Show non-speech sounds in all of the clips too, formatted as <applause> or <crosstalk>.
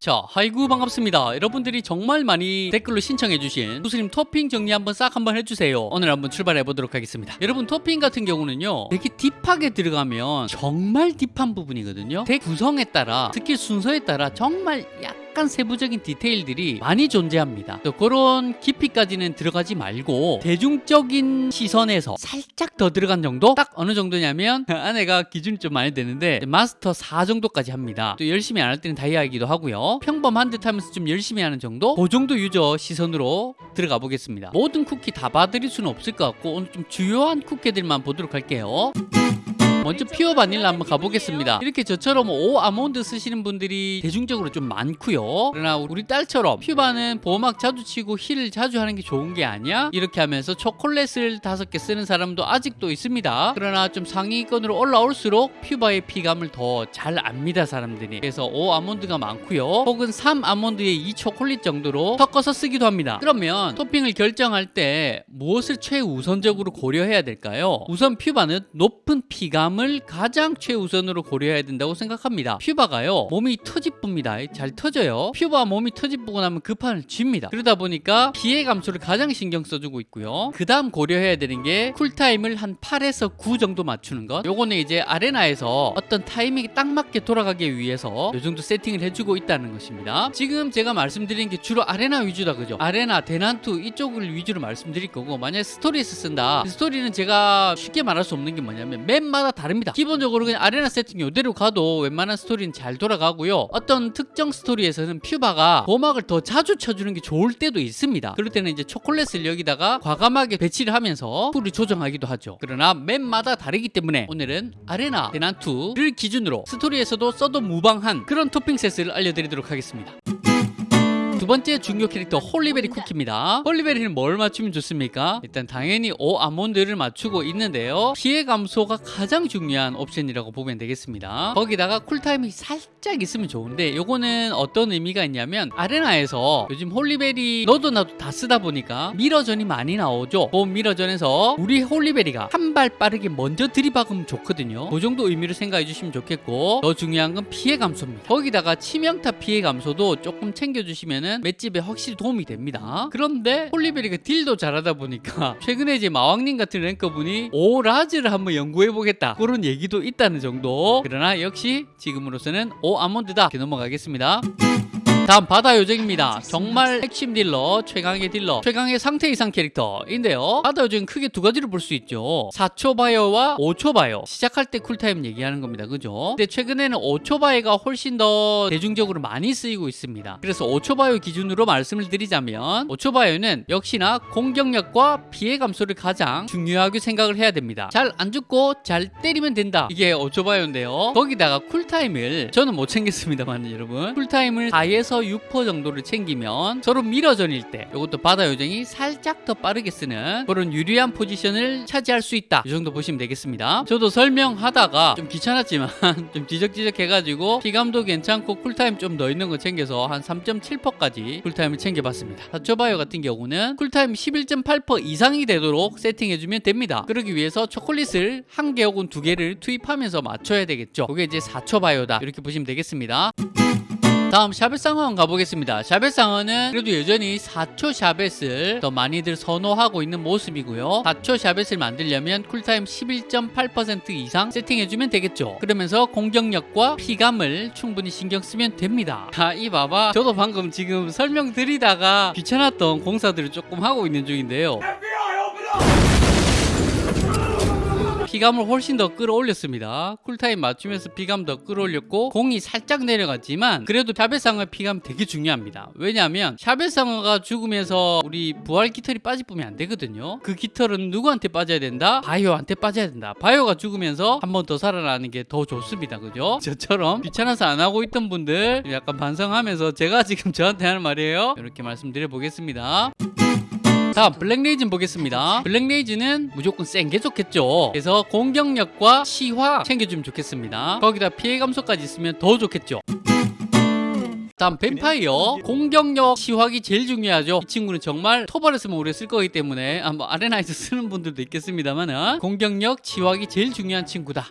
자, 하이구 반갑습니다. 여러분들이 정말 많이 댓글로 신청해주신 구스님 토핑 정리 한번 싹 한번 해주세요. 오늘 한번 출발해 보도록 하겠습니다. 여러분 토핑 같은 경우는요, 되게 deep하게 들어가면 정말 deep한 부분이거든요. deck 구성에 따라 스킬 순서에 따라 정말 약간 세부적인 디테일들이 많이 존재합니다. 또 그런 깊이까지는 들어가지 말고 대중적인 시선에서 살짝 더 들어간 정도? 딱 어느 정도냐면 <laughs> 아내가 기준이 좀 많이 되는데 마스터 4 정도까지 합니다. 또 열심히 안 할 때는 다이아이기도 하고요. 평범한 듯 하면서 좀 열심히 하는 정도? 그 정도 유저 시선으로 들어가 보겠습니다. 모든 쿠키 다 봐드릴 수는 없을 것 같고 오늘 좀 주요한 쿠키들만 보도록 할게요. 먼저 퓨어 바닐라 한번 가보겠습니다. 이렇게 저처럼 오 아몬드 쓰시는 분들이 대중적으로 좀 많고요. 그러나 우리 딸처럼 퓨바는 보호막 자주 치고 heal을 자주 하는 게 좋은 게 아니야? 이렇게 하면서 초콜릿을 다섯 개 쓰는 사람도 아직도 있습니다. 그러나 좀 상위권으로 올라올수록 퓨바의 피감을 더 잘 압니다 사람들이. 그래서 오 아몬드가 많고요. 혹은 3 아몬드에 2 초콜릿 정도로 섞어서 쓰기도 합니다. 그러면 토핑을 결정할 때 무엇을 최우선적으로 고려해야 될까요? 우선 퓨바는 높은 피감 감을 가장 최우선으로 고려해야 된다고 생각합니다. 퓨바가요 몸이 터집붑니다. 잘 터져요. 퓨바 몸이 터집고 나면 급판을 쥡니다. 그러다 보니까 피해 감소를 가장 신경 써주고 있고요. 그 다음 고려해야 되는 게 쿨타임을 한 8에서 9 정도 맞추는 것. 요거는 이제 아레나에서 어떤 타이밍이 딱 맞게 돌아가기 위해서 요 정도 세팅을 해주고 있다는 것입니다. 지금 제가 말씀드린 게 주로 아레나 위주다 그죠? 아레나, 대난투 이쪽을 위주로 말씀드릴 거고 만약에 스토리에서 쓴다. 스토리는 제가 쉽게 말할 수 없는 게 뭐냐면 map마다 다릅니다. 기본적으로 그냥 아레나 세팅 이대로 가도 웬만한 스토리는 잘 돌아가고요. 어떤 특정 스토리에서는 퓨바가 보호막을 더 자주 쳐주는 게 좋을 때도 있습니다. 그럴 때는 이제 초콜릿을 여기다가 과감하게 배치를 하면서 쿨을 조정하기도 하죠. 그러나 map마다 다르기 때문에 오늘은 아레나 대난투를 기준으로 스토리에서도 써도 무방한 그런 토핑 세트를 알려드리도록 하겠습니다. 두 번째 중요 캐릭터 홀리베리 쿠키입니다. 홀리베리는 뭘 맞추면 좋습니까? 일단 당연히 오 아몬드를 맞추고 있는데요. 피해 감소가 가장 중요한 옵션이라고 보면 되겠습니다. 거기다가 쿨타임이 살짝 있으면 좋은데 요거는 어떤 의미가 있냐면 아레나에서 요즘 홀리베리 너도 나도 다 쓰다 보니까 미러전이 많이 나오죠. 그 미러전에서 우리 홀리베리가 한 발 빠르게 먼저 들이박으면 좋거든요. 그 정도 의미로 생각해 주시면 좋겠고 더 중요한 건 피해 감소입니다. 거기다가 치명타 피해 감소도 조금 챙겨주시면 하면은 맷집에 확실히 도움이 됩니다. 그런데 홀리베리가 딜도 잘하다 보니까 <laughs> 최근에 이제 마왕님 같은 랭커분이 오 라즈를 한번 연구해 보겠다 그런 얘기도 있다는 정도 그러나 역시 지금으로서는 오 아몬드다 이렇게 넘어가겠습니다. 다음 바다 요정입니다. 정말 핵심 딜러, 최강의 딜러, 최강의 상태 이상 캐릭터인데요. 바다 요정은 크게 두 가지로 볼수 있죠. 4초 바요와 5초 바요. 시작할 때 쿨타임 얘기하는 겁니다. 그죠? 근데 최근에는 5초 바요가 훨씬 더 대중적으로 많이 쓰이고 있습니다. 그래서 5초 바요 기준으로 말씀을 드리자면 5초 바요는 역시나 공격력과 피해 감소를 가장 중요하게 생각을 해야 됩니다. 잘 안 죽고 잘 때리면 된다. 이게 5초 바요인데요. 거기다가 쿨타임을 저는 못 챙겼습니다만 여러분 쿨타임을 4에서 6% 정도를 챙기면 서로 미러전일 때 이것도 바다 요정이 살짝 더 빠르게 쓰는 그런 유리한 포지션을 차지할 수 있다. 이 정도 보시면 되겠습니다. 저도 설명하다가 좀 귀찮았지만 <laughs> 좀 지적지적 해가지고 피감도 괜찮고 쿨타임 좀 더 있는 거 챙겨서 한 3.7%까지 쿨타임을 챙겨봤습니다. 사초바요 같은 경우는 쿨타임 11.8% 이상이 되도록 세팅해주면 됩니다. 그러기 위해서 초콜릿을 한 개 혹은 두 개를 투입하면서 맞춰야 되겠죠. 그게 이제 4초 바요다. 이렇게 보시면 되겠습니다 다음 샤벳상어 가보겠습니다. 샤벳상어는 그래도 여전히 4초 샤벳을 더 많이들 선호하고 있는 모습이고요. 4초 샤벳을 만들려면 쿨타임 11.8% 이상 세팅해주면 되겠죠. 그러면서 공격력과 피감을 충분히 신경 쓰면 됩니다. 자, 이 봐봐. 저도 방금 지금 설명드리다가 귀찮았던 공사들을 조금 하고 있는 중인데요. 피감을 훨씬 더 끌어올렸습니다. 쿨타임 맞추면서 피감 더 끌어올렸고 공이 살짝 내려갔지만 그래도 샤벳상어 피감 되게 중요합니다. 왜냐하면 샤벳상어가 죽으면서 우리 부활 깃털이 빠지면 안 되거든요. 그 깃털은 누구한테 빠져야 된다? 바이오한테 빠져야 된다. 바이오가 죽으면서 한 번 더 살아나는 게 더 좋습니다. 그죠? 저처럼 귀찮아서 안 하고 있던 분들 약간 반성하면서 제가 지금 저한테 하는 말이에요. 이렇게 말씀드려 보겠습니다. 다음 블랙레이즌 보겠습니다. 블랙레이즌은 무조건 센 게 좋겠죠. 그래서 공격력과 치확 챙겨주면 좋겠습니다. 거기다 피해 감소까지 있으면 더 좋겠죠. 다음 뱀파이어. 공격력 치확이 제일 중요하죠. 이 친구는 정말 토벌에서만 오래 쓸 거기 때문에 아, 뭐 아레나에서 쓰는 분들도 있겠습니다만 공격력 치확이 제일 중요한 친구다.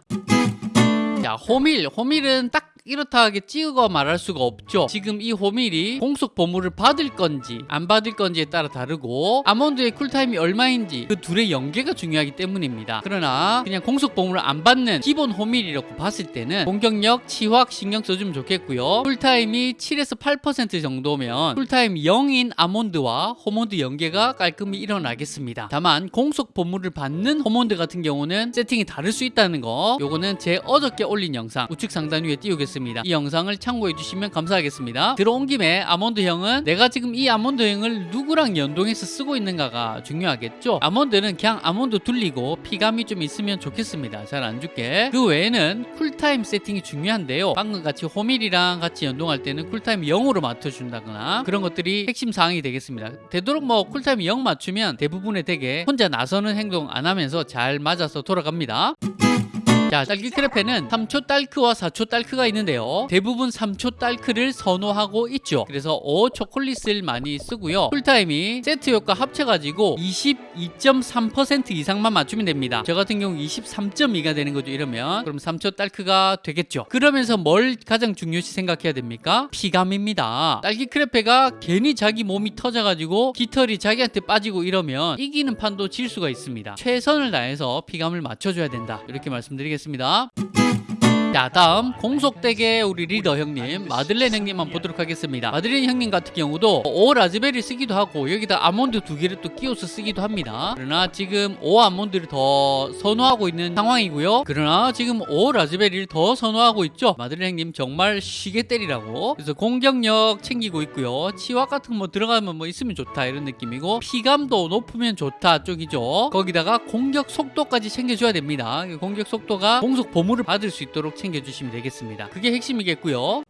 자 호밀. 호밀은 딱 이렇다 하게 찍어 말할 수가 없죠. 지금 이 호밀이 공속 보물을 받을 건지 안 받을 건지에 따라 다르고 아몬드의 쿨타임이 얼마인지 그 둘의 연계가 중요하기 때문입니다. 그러나 그냥 공속 보물을 안 받는 기본 호밀이라고 봤을 때는 공격력, 치확 신경 써주면 좋겠고요. 쿨타임이 7에서 8% 정도면 쿨타임 0인 아몬드와 호몬드 연계가 깔끔히 일어나겠습니다. 다만 공속 보물을 받는 호몬드 같은 경우는 세팅이 다를 수 있다는 거 요거는 제 어저께 올린 영상 우측 상단 위에 띄우겠습니다. 이 영상을 참고해 주시면 감사하겠습니다. 들어온 김에 아몬드 형은 내가 지금 이 아몬드 형을 누구랑 연동해서 쓰고 있는가가 중요하겠죠. 아몬드는 그냥 아몬드 두르고 피감이 좀 있으면 좋겠습니다. 잘 안 죽게. 그 외에는 쿨타임 세팅이 중요한데요. 방금 같이 호밀이랑 같이 연동할 때는 쿨타임 0으로 맞춰준다거나 그런 것들이 핵심 사항이 되겠습니다. 되도록 뭐 쿨타임 0 맞추면 대부분의 deck에 혼자 나서는 행동 안 하면서 잘 맞아서 돌아갑니다. 자, 딸기 크레페는 3초 딸크와 4초 딸크가 있는데요. 대부분 3초 딸크를 선호하고 있죠. 그래서 5 초콜릿을 많이 쓰고요. 쿨타임이 세트 효과 합쳐가지고 22.3% 이상만 맞추면 됩니다. 저 같은 경우 23.2가 되는 거죠. 이러면 그럼 3초 딸크가 되겠죠. 그러면서 뭘 가장 중요시 생각해야 됩니까? 피감입니다. 딸기 크레페가 괜히 자기 몸이 터져가지고 깃털이 자기한테 빠지고 이러면 이기는 판도 질 수가 있습니다. 최선을 다해서 피감을 맞춰줘야 된다. 이렇게 말씀드리겠습니다. 되겠습니다. 자 다음 공속덱의 우리 리더 형님 마들렌 형님 한번 보도록 하겠습니다. 마들렌 형님 같은 경우도 오 라즈베리 쓰기도 하고 여기다 아몬드 두 개를 또 끼워서 쓰기도 합니다. 그러나 지금 오 아몬드를 더 선호하고 있는 상황이고요. 그러나 지금 오 라즈베리를 더 선호하고 있죠. 마들렌 형님 정말 쉬게 때리라고. 그래서 공격력 챙기고 있고요. 치확 같은 거 뭐 들어가면 뭐 있으면 좋다 이런 느낌이고 피감도 높으면 좋다 쪽이죠. 거기다가 공격 속도까지 챙겨줘야 됩니다. 공격 속도가 공속 보물을 받을 수 있도록 챙겨주시면 되겠습니다. 그게 핵심이겠고요.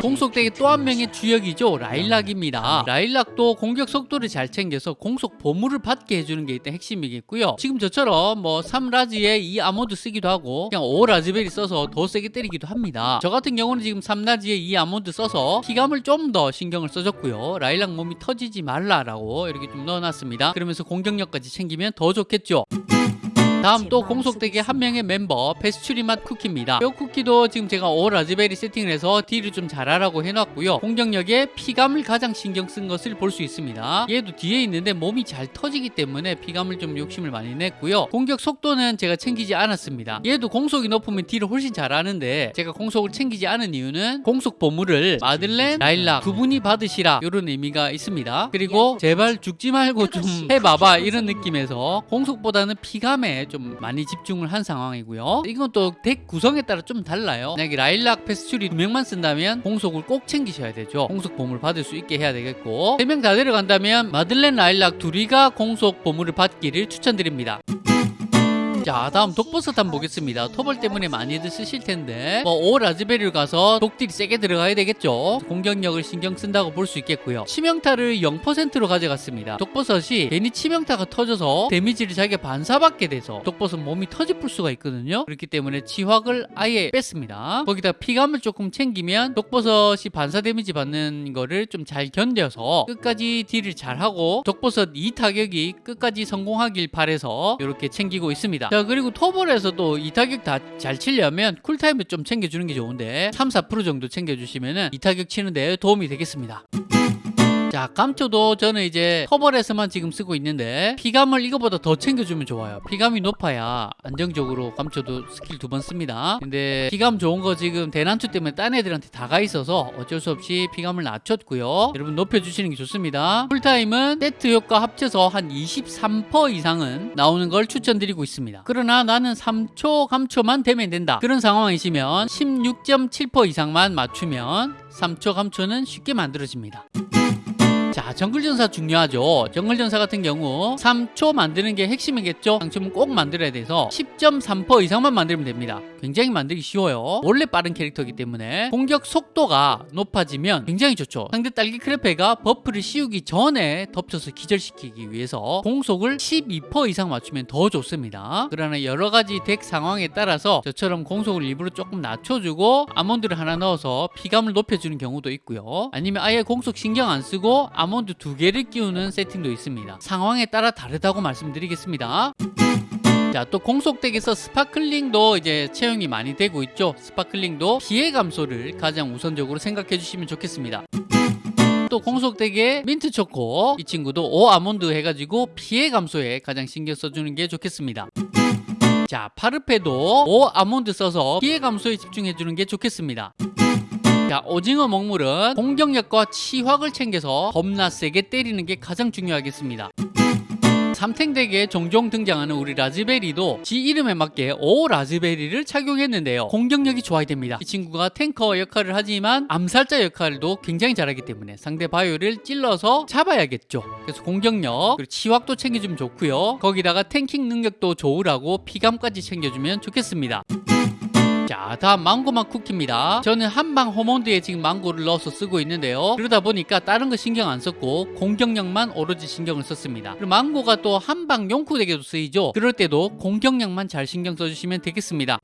공속덱의 또한 명의 주역이죠. 라일락입니다. 라일락도 공격 속도를 잘 챙겨서 공속 보물을 받게 해주는 게 일단 핵심이겠고요. 지금 저처럼 뭐 3라지에 이 아몬드 쓰기도 하고 그냥 5라즈베리 써서 더 세게 때리기도 합니다. 저 같은 경우는 지금 3라지에 이 아몬드 써서 피감을 좀 더 신경을 써줬고요. 라일락 몸이 터지지 말라라고 이렇게 좀 넣어놨습니다. 그러면서 공격력까지 챙기면 더 좋겠죠 다음 또 공속덱의 한 명의 멤버 페스츄리 맛 쿠키입니다. 이 쿠키도 지금 제가 오 라즈베리 세팅을 해서 딜을 좀 잘하라고 해놨고요. 공격력에 피감을 가장 신경 쓴 것을 볼 수 있습니다. 얘도 뒤에 있는데 몸이 잘 터지기 때문에 피감을 좀 욕심을 많이 냈고요. 공격 속도는 제가 챙기지 않았습니다. 얘도 공속이 높으면 딜을 훨씬 잘하는데 제가 공속을 챙기지 않은 이유는 공속 보물을 마들렌, 라일락 두 분이 받으시라 이런 의미가 있습니다. 그리고 제발 죽지 말고 좀 해봐봐 이런 느낌에서 공속보다는 피감에 좀 많이 집중을 한 상황이고요. 이건 또 덱 구성에 따라 좀 달라요. 만약에 라일락, 페스츄리 두 명만 쓴다면 공속을 꼭 챙기셔야 되죠. 공속 보물 받을 수 있게 해야 되겠고 세명다 데려간다면 마들렌, 라일락 둘이가 공속 보물을 받기를 추천드립니다. 자 다음 독버섯 한번 보겠습니다. 토벌 때문에 많이들 쓰실 텐데. 뭐오 라즈베리를 가서 독딜이 세게 들어가야 되겠죠? 공격력을 신경 쓴다고 볼 수 있겠고요. 치명타를 0%로 가져갔습니다. 독버섯이 괜히 치명타가 터져서 데미지를 자기가 반사받게 돼서 독버섯 몸이 터질 수가 있거든요. 그렇기 때문에 치확을 아예 뺐습니다. 거기다 피감을 조금 챙기면 독버섯이 반사 데미지 받는 거를 좀 잘 견뎌서 끝까지 딜을 잘하고 독버섯 2타격이 끝까지 성공하길 바래서 이렇게 챙기고 있습니다. 자 그리고 토벌에서도 이 타격 다 잘 치려면 쿨타임을 좀 챙겨주는 게 좋은데 3, 4% 정도 챙겨주시면 이 타격 치는 데 도움이 되겠습니다 자 감초도 저는 이제 토벌에서만 지금 쓰고 있는데 피감을 이거보다 더 챙겨주면 좋아요. 피감이 높아야 안정적으로 감초도 스킬 두 번 씁니다. 근데 피감 좋은 거 지금 대난투 때문에 딴 애들한테 다가 있어서 어쩔 수 없이 피감을 낮췄고요. 여러분 높여주시는 게 좋습니다. 쿨타임은 세트 효과 합쳐서 한 23% 이상은 나오는 걸 추천드리고 있습니다. 그러나 나는 3초 감초만 되면 된다. 그런 상황이시면 16.7% 이상만 맞추면 3초 감초는 쉽게 만들어집니다 자 정글전사 중요하죠. 정글전사 같은 경우 3초 만드는 게 핵심이겠죠. 당첨은 꼭 만들어야 돼서 10.3% 이상만 만들면 됩니다. 굉장히 만들기 쉬워요. 원래 빠른 캐릭터이기 때문에 공격 속도가 높아지면 굉장히 좋죠. 상대 딸기 크레페가 버프를 씌우기 전에 덮쳐서 기절시키기 위해서 공속을 12% 이상 맞추면 더 좋습니다. 그러나 여러 가지 덱 상황에 따라서 저처럼 공속을 일부러 조금 낮춰주고 아몬드를 하나 넣어서 피감을 높여주는 경우도 있고요. 아니면 아예 공속 신경 안 쓰고 아몬드 두 개를 끼우는 세팅도 있습니다 상황에 따라 다르다고 말씀드리겠습니다 자, 또 공속덱에서 스파클링도 이제 채용이 많이 되고 있죠. 스파클링도 피해 감소를 가장 우선적으로 생각해 주시면 좋겠습니다. 또 공속덱의 민트 초코 이 친구도 오 아몬드 해가지고 피해 감소에 가장 신경 써주는 게 좋겠습니다. 자 파르페도 오 아몬드 써서 피해 감소에 집중해 주는 게 좋겠습니다. 자 오징어 먹물은 공격력과 치확을 챙겨서 겁나 세게 때리는 게 가장 중요하겠습니다. 삼탱덱에 종종 등장하는 우리 라즈베리도 지 이름에 맞게 오 라즈베리를 착용했는데요. 공격력이 좋아야 됩니다. 이 친구가 탱커 역할을 하지만 암살자 역할도 굉장히 잘하기 때문에 상대 바이오를 찔러서 잡아야겠죠. 그래서 공격력 그리고 치확도 챙겨주면 좋고요. 거기다가 탱킹 능력도 좋으라고 피감까지 챙겨주면 좋겠습니다. 자 다음 망고맛 쿠키입니다. 저는 한방 호몬드에 지금 망고를 넣어서 쓰고 있는데요. 그러다 보니까 다른 거 신경 안 썼고 공격력만 오로지 신경을 썼습니다. 그리고 망고가 또 한방 용쿠덱에도 쓰이죠? 그럴 때도 공격력만 잘 신경 써주시면 되겠습니다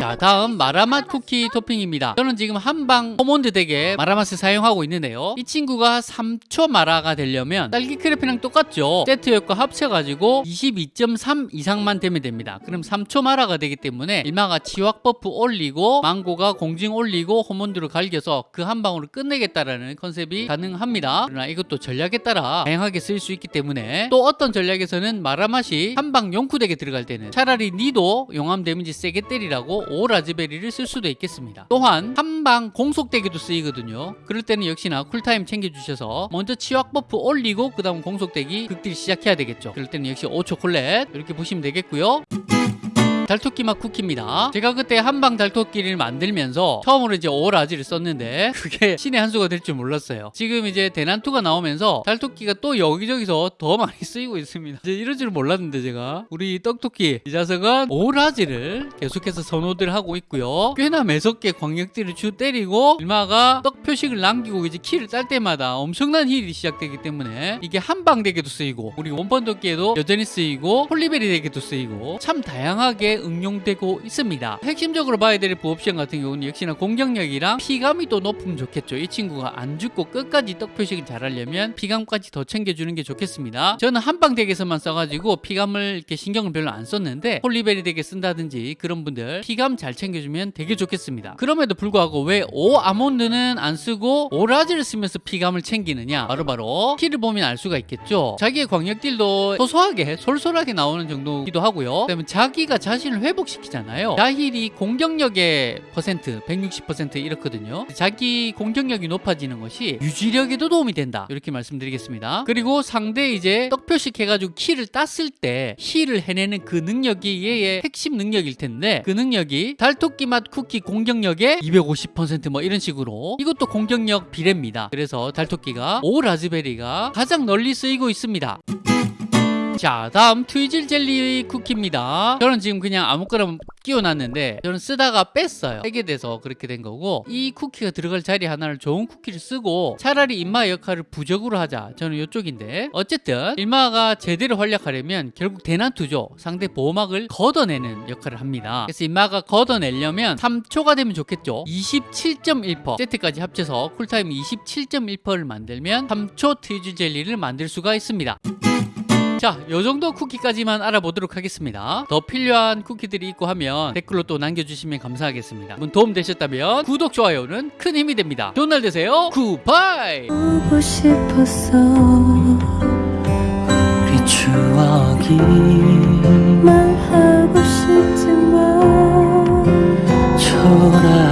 자 다음 마라맛 쿠키 토핑입니다. 저는 지금 한방 호몬드 덱에 마라맛을 사용하고 있는데요. 이 친구가 3초 마라가 되려면 딸기 크레페랑 똑같죠. 세트 효과 합쳐가지고 22.3 이상만 되면 됩니다. 그럼 3초 마라가 되기 때문에 일마가 치확 버프 올리고 망고가 공증 올리고 호몬드를 갈겨서 그 한 방으로 끝내겠다라는 컨셉이 가능합니다. 그러나 이것도 전략에 따라 다양하게 쓸 수 있기 때문에 또 어떤 전략에서는 마라맛이 한방 용쿠덱에 들어갈 때는 차라리 니도 용암 데미지 세게 때리라고 오 라즈베리를 쓸 수도 있겠습니다. 또한 한방 공속덱에도 쓰이거든요. 그럴 때는 역시나 쿨타임 챙겨주셔서 먼저 치확 버프 올리고 그 다음 공속덱이 극딜 시작해야 되겠죠. 그럴 때는 역시 오 초콜렛 이렇게 보시면 되겠고요. 달토끼 맛 쿠키입니다. 제가 그때 한방 달토끼를 만들면서 처음으로 이제 오라지를 썼는데 <laughs> 그게 신의 한 수가 될 줄 몰랐어요. 지금 이제 대난투가 나오면서 달토끼가 또 여기저기서 더 많이 쓰이고 있습니다. 이제 이럴 줄 몰랐는데 제가 우리 떡토끼 이 자석은 오라지를 계속해서 선호들 하고 있고요. 꽤나 매섭게 광역질을 주 때리고 일마가 떡 표식을 남기고 이제 킬을 딸 때마다 엄청난 힐이 시작되기 때문에 이게 한방 덱에도 쓰이고 우리 원펀 토끼에도 여전히 쓰이고 홀리베리 덱에도 쓰이고 참 다양하게 응용되고 있습니다. 핵심적으로 봐야 될 부옵션 같은 경우는 역시나 공격력이랑 피감이 또 높으면 좋겠죠. 이 친구가 안 죽고 끝까지 떡 표식을 잘하려면 피감까지 더 챙겨주는 게 좋겠습니다. 저는 한방 덱에서만 써가지고 피감을 이렇게 신경을 별로 안 썼는데 홀리베리 덱에 쓴다든지 그런 분들 피감 잘 챙겨주면 되게 좋겠습니다. 그럼에도 불구하고 왜 오 아몬드는 안 쓰고 오라지를 쓰면서 피감을 챙기느냐 바로바로 키를 보면 알 수가 있겠죠. 자기의 광역딜도 소소하게 솔솔하게 나오는 정도기도 하고요. 그다음에 자기가 자신 을 회복시키잖아요. 자힐이 공격력의 퍼센트 160% 이렇거든요. 자기 공격력이 높아지는 것이 유지력에도 도움이 된다. 이렇게 말씀드리겠습니다. 그리고 상대 이제 떡표식 해가지고 킬을 땄을 때 힐을 해내는 그 능력이 얘의 핵심 능력일 텐데 그 능력이 달토끼 맛 쿠키 공격력의 250%뭐 이런 식으로 이것도 공격력 비례입니다. 그래서 달토끼가 오 라즈베리가 가장 널리 쓰이고 있습니다. 자 다음 트위즐 젤리 쿠키입니다. 저는 지금 그냥 아무거나 끼워놨는데 저는 쓰다가 뺐어요. 빼게 돼서 그렇게 된 거고 이 쿠키가 들어갈 자리 하나를 좋은 쿠키를 쓰고 차라리 인마 역할을 부적으로 하자. 저는 이쪽인데. 어쨌든 인마가 제대로 활약하려면 결국 대난투죠. 상대 보호막을 걷어내는 역할을 합니다. 그래서 인마가 걷어내려면 3초가 되면 좋겠죠. 27.1% 세트까지 합쳐서 쿨타임 27.1%를 만들면 3초 트위즐 젤리를 만들 수가 있습니다 자, 요 정도 쿠키까지만 알아보도록 하겠습니다. 더 필요한 쿠키들이 있고 하면 댓글로 또 남겨주시면 감사하겠습니다. 문 도움 되셨다면 구독, 좋아요는 큰 힘이 됩니다. 좋은 날 되세요. 굿바이! 보고 싶었어 우리 추억이 말하고 싶지만 초라해